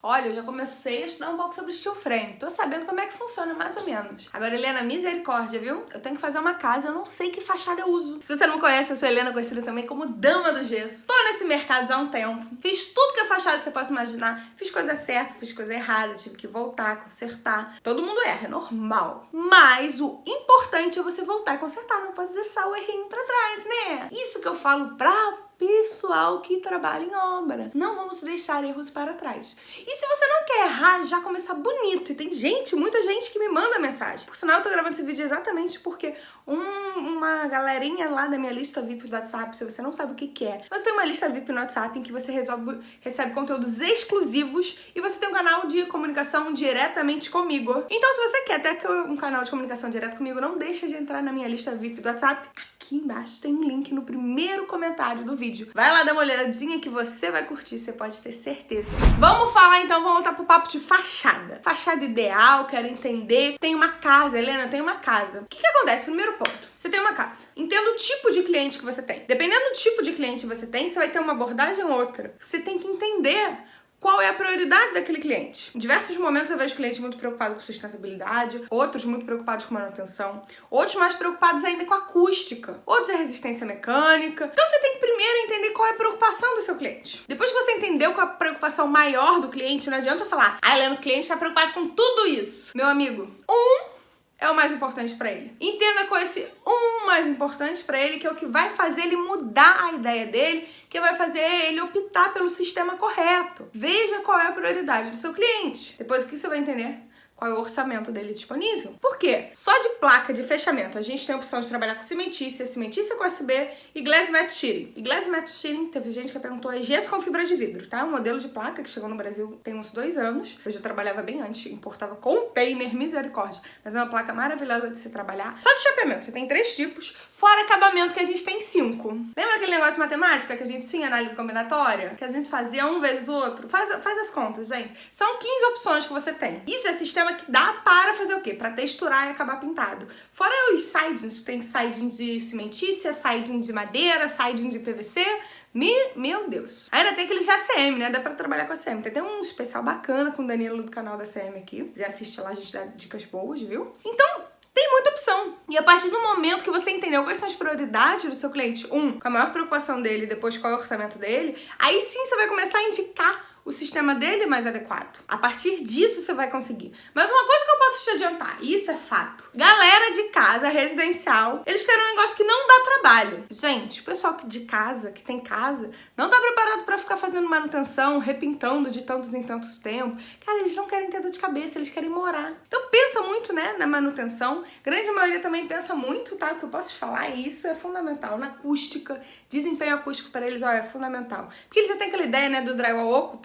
Olha, eu já comecei a estudar um pouco sobre steel frame. Tô sabendo como é que funciona, mais ou menos. Agora, Helena, misericórdia, viu? Eu tenho que fazer uma casa, eu não sei que fachada eu uso. Se você não conhece, eu sou Helena, conhecida também como Dama do Gesso. Tô nesse mercado já há um tempo. Fiz tudo que é fachada você possa imaginar. Fiz coisa certa, fiz coisa errada, tive que voltar, consertar. Todo mundo erra, é normal. Mas o importante é você voltar e consertar. Não pode deixar o errinho pra trás, né? Isso que eu falo pra pessoal que trabalha em obra. Não vamos deixar erros para trás. E se você não quer errar, já começar bonito. E tem gente, muita gente que me manda mensagem. Por sinal, eu tô gravando esse vídeo exatamente porque um, uma galerinha lá da minha lista VIP do WhatsApp, se você não sabe o que, que é, você tem uma lista VIP no WhatsApp em que você resolve, recebe conteúdos exclusivos e você tem um canal de comunicação diretamente comigo. Então, se você quer ter um canal de comunicação direto comigo, não deixa de entrar na minha lista VIP do WhatsApp. Aqui embaixo tem um link no primeiro comentário do vídeo vídeo. Vai lá dar uma olhadinha que você vai curtir, você pode ter certeza. Vamos falar então, vamos voltar pro papo de fachada. Fachada ideal, quero entender. Tem uma casa, Helena, tem uma casa. O que que acontece? Primeiro ponto. Você tem uma casa. Entenda o tipo de cliente que você tem. Dependendo do tipo de cliente que você tem, você vai ter uma abordagem ou outra. Você tem que entender qual é a prioridade daquele cliente. Em diversos momentos eu vejo clientes muito preocupados com sustentabilidade, outros muito preocupados com manutenção, outros mais preocupados ainda com acústica, outros é resistência mecânica. Então você tem que primeiro entender qual é a preocupação do seu cliente. Depois que você entendeu qual é a preocupação maior do cliente, não adianta falar, ah, Helena, o cliente está preocupado com tudo isso. Meu amigo, um é o mais importante para ele. Entenda com esse um mais importante para ele, que é o que vai fazer ele mudar a ideia dele, que vai fazer ele optar pelo sistema correto. Veja qual é a prioridade do seu cliente. Depois o que você vai entender? Qual é o orçamento dele disponível. Por quê? Só de placa de fechamento a gente tem a opção de trabalhar com cimentícia, cimentícia com USB e glass matte shearing. E glass matte shearing, teve gente que perguntou, é gesso com fibra de vidro, tá? É um modelo de placa que chegou no Brasil tem uns dois anos. Eu já trabalhava bem antes, importava container, misericórdia. Mas é uma placa maravilhosa de se trabalhar. Só de chapeamento, você tem três tipos, fora acabamento que a gente tem cinco. Lembra aquele negócio de matemática que a gente tinha análise combinatória? Que a gente fazia um vezes o outro? Faz, faz as contas, gente. São 15 opções que você tem. Isso é sistema que dá para fazer o quê? Para texturar e acabar pintado. Fora os sidings, tem siding de cimentícia, siding de madeira, siding de PVC, me, meu Deus. Ainda tem aqueles de ACM, né? Dá pra trabalhar com ACM. Tem até um especial bacana com o Danilo do canal da ACM aqui. Se assiste lá, a gente dá dicas boas, viu? Então, tem muita opção. E a partir do momento que você entendeu quais são as prioridades do seu cliente, um, com a maior preocupação dele, depois qual é o orçamento dele, aí sim você vai começar a indicar o sistema dele mais adequado. A partir disso você vai conseguir. Mas uma coisa te adiantar, isso é fato. Galera de casa residencial, eles querem um negócio que não dá trabalho. Gente, o pessoal de casa, que tem casa, não tá preparado para ficar fazendo manutenção, repintando de tantos em tantos tempos. Cara, eles não querem ter dor de cabeça, eles querem morar. Então pensa muito, né, na manutenção. Grande maioria também pensa muito, tá? O que eu posso te falar, e isso é fundamental. Na acústica, desempenho acústico para eles, ó, é fundamental. Porque eles já têm aquela ideia, né, do drywall oco,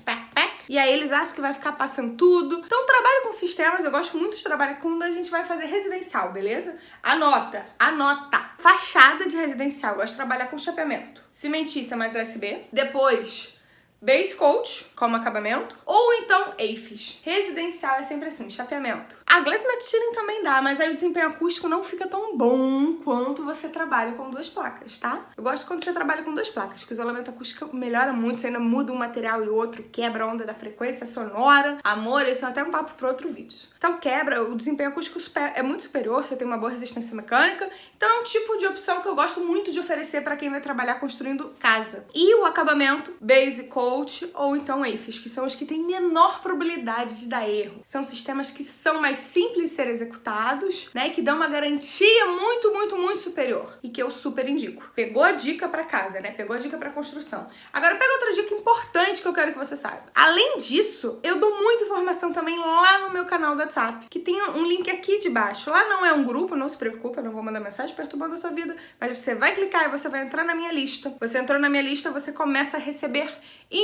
e aí eles acham que vai ficar passando tudo. Então trabalho com sistemas, eu gosto muito de trabalhar quando a gente vai fazer residencial, beleza? Anota, anota. Fachada de residencial, eu gosto de trabalhar com chapeamento. Cimentícia mais USB. Depois, base coat, como acabamento, ou então EIFES. Residencial é sempre assim, chapeamento. A Glass Matte também dá, mas aí o desempenho acústico não fica tão bom quanto você trabalha com duas placas, tá? Eu gosto quando você trabalha com duas placas, que o isolamento acústico melhora muito, você ainda muda um material e outro, quebra a onda da frequência sonora. Amor, esse é até um papo para outro vídeo. Então quebra, o desempenho acústico é muito superior, você tem uma boa resistência mecânica, então é um tipo de opção que eu gosto muito de oferecer para quem vai trabalhar construindo casa. E o acabamento, base coat ou então EIFES, que são os que têm menor probabilidade de dar erro. São sistemas que são mais simples de ser executados, né, que dão uma garantia muito, muito, muito superior e que eu super indico. Pegou a dica para casa, né? Pegou a dica para construção. Agora pega outra dica importante que eu quero que você saiba. Além disso, eu dou muita informação também lá no meu canal do WhatsApp, que tem um link aqui de baixo. Lá não é um grupo, não se preocupa, não vou mandar mensagem perturbando a sua vida, mas você vai clicar e você vai entrar na minha lista. Você entrou na minha lista, você começa a receber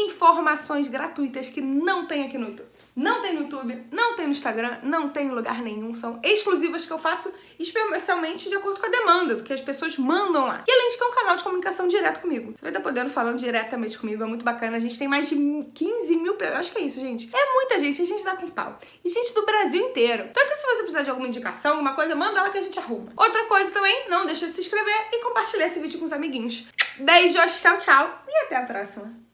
informações gratuitas que não tem aqui no YouTube. Não tem no YouTube, não tem no Instagram, não tem em lugar nenhum. São exclusivas que eu faço especialmente de acordo com a demanda, do que as pessoas mandam lá. E além de que é um canal de comunicação direto comigo. Você vai estar podendo falando diretamente comigo, é muito bacana. A gente tem mais de 15 mil pessoas. Acho que é isso, gente. É muita gente, a gente dá com pau. E gente do Brasil inteiro. Então se você precisar de alguma indicação, alguma coisa, manda lá que a gente arruma. Outra coisa também, não deixa de se inscrever e compartilhar esse vídeo com os amiguinhos. Beijos, tchau, tchau e até a próxima.